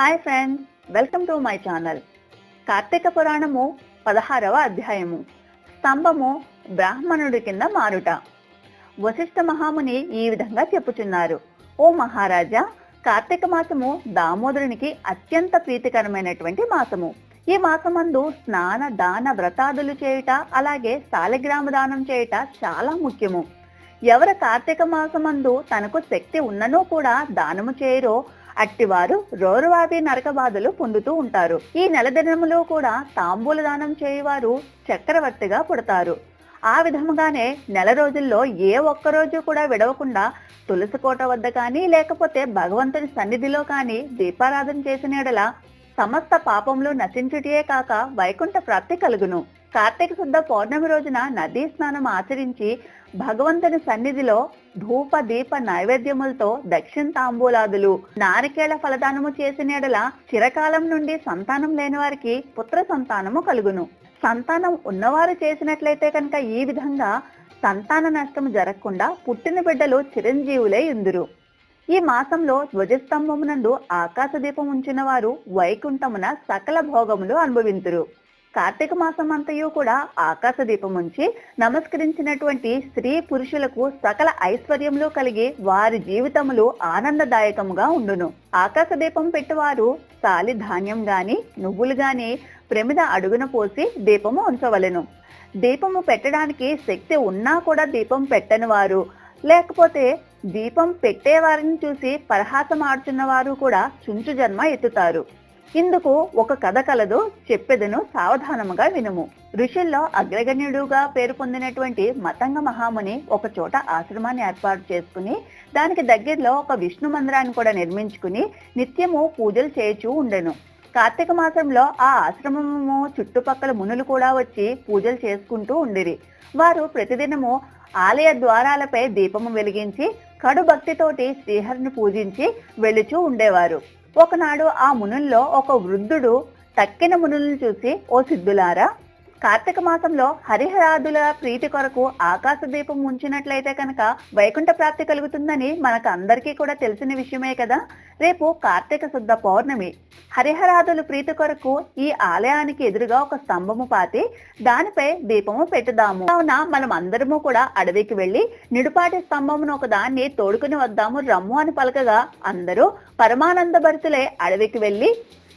Hi friends welcome to my channel. Karthika Puranamu పదహారవ అధ్యాయము. స్తంభము బ్రాహ్మణుడి కింద మారుట. వశిష్ఠ మహాముని ఈ విధంగా చెప్పుచున్నారు. ఓ మహారాజా కార్తీక మాసము దామోదరునికి అత్యంత ప్రీతికరమైనటువంటి మాసము. ఈ మాసమందు స్నాన దాన వ్రతాదులు చేయుట అలాగే శాలిగ్రామ దానం చేయుట చాలా ముఖ్యము. ఎవరు కార్తీక మాసమందు తనకు శక్తి ఉన్ననూ కూడా దానము చేయరో అట్టివారు రోరువాది నరక బాధలు పొందుతూ ఉంటారు. ఈ నెల దినములో కూడా తాంబూల దానం చేయవారు చక్రవర్తిగా పుడతారు. ఆ విధముగానే నెల రోజుల్లో ఏ ఒక్క రోజు కూడా విడవకుండా తులసి కోట వద్ద కానీ లేకపోతే భగవంతుని సన్నిధిలో కానీ దీపారాధన చేసిన యెడల సమస్త పాపములు నశించుటియే కాక వైకుంఠ ప్రాప్తి కలుగును. కార్తీక శుద్ధ పౌర్ణమి రోజున నదీ స్నానం ఆచరించి భగవంతుని సన్నిధిలో ధూప దీప నైవేద్యములతో దక్షిణ తాంబూలాదులు నారికేళ ఫలదానము చేసిన యెడల చిరకాలం నుండి సంతానం లేని వారికి పుత్ర సంతానము కలుగును. సంతానం ఉన్నవారు చేసినట్లయితే కనుక ఈ విధంగా సంతాన నష్టం జరగకుండా పుట్టిన బిడ్డలు చిరంజీవులే ఇందురు ఈ మాసంలో ధ్వజస్తంభమునందు ఆకాశ దీపం ఉంచిన వారు వైకుంఠమున సకల భోగములు అనుభవింతురు. కార్తీక మాసం అంతయు కూడా ఆకాశ దీపం ఉంచి నమస్కరించినటువంటి స్త్రీ పురుషులకు సకల ఐశ్వర్యములు కలిగి వారి జీవితములు ఆనందదాయకముగా ఉండును. ఆకాశ దీపం పెట్టివారు సాలి ధాన్యం గాని నువ్వులు గాని ప్రమిద అడుగున పోసి దీపము ఉంచవలెను. దీపము పెట్టడానికి శక్తి ఉన్నా కూడా దీపం పెట్టని వారు లేకపోతే దీపం పెట్టేవారిని చూసి పరహాసం ఆడుతున్న వారు కూడా చుంచు జన్మ ఎత్తుతారు. ఇందుకు ఒక కథ కలదు చెప్పెదను సావధానముగా వినుము. ఋషుల్లో అగ్రగణ్యుడుగా పేరు పొందినటువంటి మతంగ మహాముని ఒక చోట ఆశ్రమాన్ని ఏర్పాటు చేసుకుని దానికి దగ్గరలో ఒక విష్ణు మందిరాన్ని కూడా నిర్మించుకుని నిత్యము పూజలు చేయుచూ ఉండెను. కార్తీక మాసంలో ఆ ఆశ్రమము చుట్టుపక్కల మునులు కూడా వచ్చి పూజలు చేసుకుంటూ ఉండిరి. వారు ప్రతిదినము ఆలయ ద్వారాలపై దీపము వెలిగించి కడు భక్తితోటి శ్రీహరిని పూజించి వెళుచూ ఉండేవారు. ఒకనాడు ఆ మునుల్లో ఒక వృద్ధుడు తక్కిన మునులను చూసి ఓ సిద్ధులారా కార్తీక మాసంలో హరిహరాదుల ప్రీతి కొరకు ఆకాశ దీపం ఉంచినట్లయితే కనుక వైకుంఠ ప్రాప్తి కలుగుతుందని మనకు అందరికీ కూడా తెలిసిన విషయమే కదా. రేపు కార్తీక శుద్ధ పౌర్ణమి. హరిహరాదుల ప్రీతి కొరకు ఈ ఆలయానికి ఎదురుగా ఒక స్తంభము పాతి దానిపై దీపము పెట్టుదాము. కావున మనం అందరము కూడా అడవికి వెళ్ళి నిడుపాటి స్తంభమును ఒక దాన్ని తోడుకుని వద్దాము రమ్ము అని పలకగా అందరూ పరమానంద భరితులే అడవికి వెళ్ళి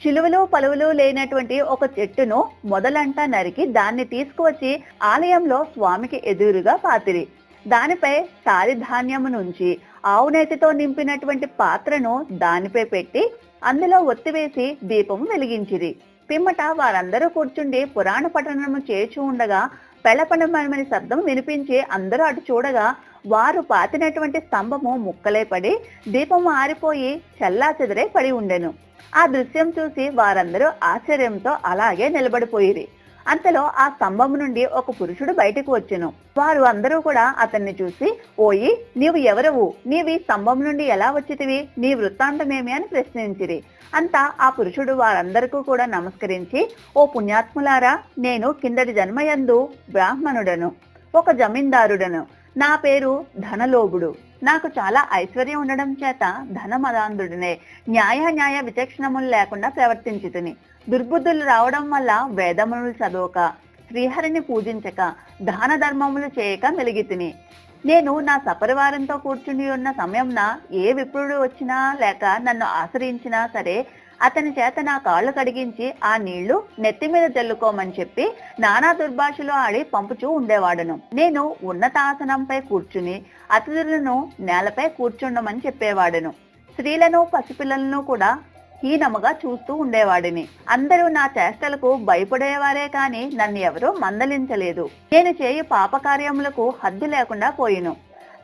చిలువలు పలువులు లేనటువంటి ఒక చెట్టును మొదలంటా నరికి దాన్ని తీసుకువచ్చి ఆలయంలో స్వామికి ఎదురుగా పాతిరి. దానిపై తారి ధాన్యము నుంచి ఆవునేతితో నింపినటువంటి పాత్రను దానిపై పెట్టి అందులో ఒత్తివేసి దీపము వెలిగించిరి. పిమ్మట వారందరూ కూర్చుండి పురాణ పఠనము చేర్చి ఉండగా పెళ్ళపడమని శబ్దం వినిపించి అందరూ అటు చూడగా వారు పాతినటువంటి స్తంభము ముక్కలే పడి దీపము ఆరిపోయి చెల్లాచెదరై పడి ఉండెను. ఆ దృశ్యం చూసి వారందరూ ఆశ్చర్యంతో అలాగే నిలబడిపోయిరి. అంతలో ఆ స్తంభం నుండి ఒక పురుషుడు బయటకు వచ్చెను. వారు అందరూ కూడా అతన్ని చూసి ఓయి నీవు ఎవరవు? నీవి స్తంభం నుండి ఎలా వచ్చితివి? నీ వృత్తాంతమేమి? అని ప్రశ్నించిరి. అంతా ఆ పురుషుడు వారందరికీ కూడా నమస్కరించి ఓ పుణ్యాత్ములారా నేను కిందటి జన్మయందు బ్రాహ్మణుడను ఒక జమీందారుడను నా పేరు ధనలోభుడు. నాకు చాలా ఐశ్వర్యం ఉండడం చేత ధనమదాంధుడినే. న్యాయ న్యాయ విచక్షణములు లేకుండా ప్రవర్తించుతుని. దుర్బుద్ధులు రావడం వల్ల వేదములు చదవక శ్రీహరిని పూజించక దాన ధర్మములు చేయక మెలిగితిని. నేను నా సపరివారంతో కూర్చుని ఉన్న సమయంన ఏ విప్రుడు వచ్చినా లేక నన్ను ఆశ్రయించినా సరే అతని చేత నా కాళ్ళు కడిగించి ఆ నీళ్ళు నెత్తి మీద జల్లుకోమని చెప్పి నానా దుర్భాషలో ఆడి పంపుచూ ఉండేవాడును. నేను ఉన్నతాసనంపై కూర్చుని అతిథులను నేలపై కూర్చుండమని చెప్పేవాడును. స్త్రీలను పసిపిల్లలను కూడా హీనముగా చూస్తూ ఉండేవాడిని. అందరూ నా చేష్టలకు భయపడేవారే కాని నన్ను ఎవరూ మందలించలేదు. నేను చేయు పాపకార్యములకు హద్దు లేకుండా పోయిను.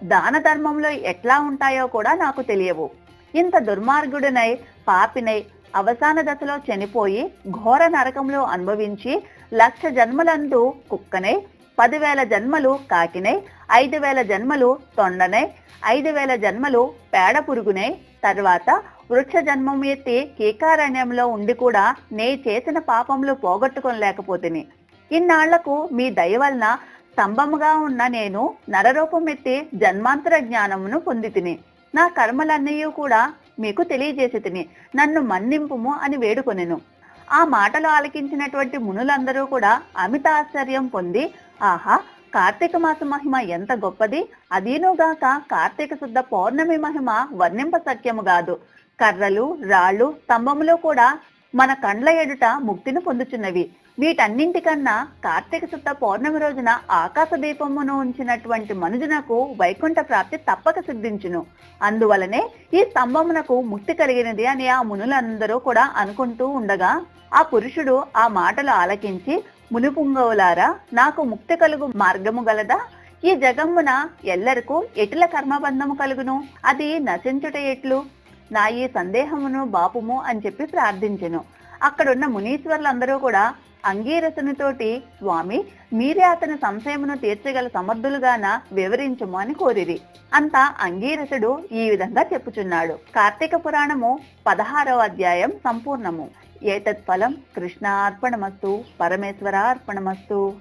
దాన ధర్మంలో ఎట్లా ఉంటాయో కూడా నాకు తెలియవు. ఇంత దుర్మార్గుడినై పాపినై అవసాన దశలో చనిపోయి ఘోర నరకంలో అనుభవించి లక్ష జన్మలందు కుక్కనై పదివేల జన్మలు కాకినై ఐదు వేల జన్మలు తొండనై ఐదు వేల జన్మలు పేడ పురుగునై తర్వాత వృక్ష జన్మం ఎత్తి కీకారణ్యంలో ఉండి కూడా నే చేసిన పాపములు పోగొట్టుకోలేకపోతిని ఇన్నాళ్ళకు మీ దయ వలన స్తంభముగా ఉన్న నేను నరరూపం ఎత్తి జన్మాంతర జ్ఞానమును పొందితిని. నా కర్మలన్నయ్య కూడా మీకు తెలియజేసి తిని నన్ను మన్నింపుము అని వేడుకొనెను. ఆ మాటలు ఆలకించినటువంటి మునులందరూ కూడా అమిత ఆశ్చర్యం పొంది ఆహా కార్తీక మాస మహిమ ఎంత గొప్పది. అదీనుగాక కార్తీక శుద్ధ పౌర్ణమి మహిమ వర్ణింప సత్యము కాదు కర్రలు రాళ్ళు స్తంభములు కూడా మన కండ్ల ఎడుట ముక్తిని పొందుచున్నవి. వీటన్నింటికన్నా కార్తీక శుద్ధ పౌర్ణమి రోజున ఆకాశ దీపమును ఉంచినటువంటి మనుజునకు వైకుంఠ ప్రాప్తి తప్పక సిద్ధించును. అందువలనే ఈ స్తంభమునకు ముక్తి కలిగినది అని ఆ మునులందరూ కూడా అనుకుంటూ ఉండగా ఆ పురుషుడు ఆ మాటలు ఆలకించి మునిపుంగవులారా నాకు ముక్తి కలుగు మార్గము గలదా? ఈ జగమ్మున ఎల్లరకు ఎటుల కర్మబంధము కలుగును? అది నశించుట ఎట్లు? నా ఈ సందేహమును బాపుము అని చెప్పి ప్రార్థించెను. అక్కడున్న మునీశ్వర్లందరూ కూడా అంగీరసునితోటి స్వామి మీరే అతని సంశయమును తీర్చగల సమర్థులుగాన వివరించుము అని కోరిరి. అంతా అంగీరసుడు ఈ విధంగా చెప్పుచున్నాడు. కార్తీక పురాణము పదహారవ అధ్యాయం సంపూర్ణము. ఏతత్ ఫలం కృష్ణార్పణమస్తు పరమేశ్వర అర్పణమస్తు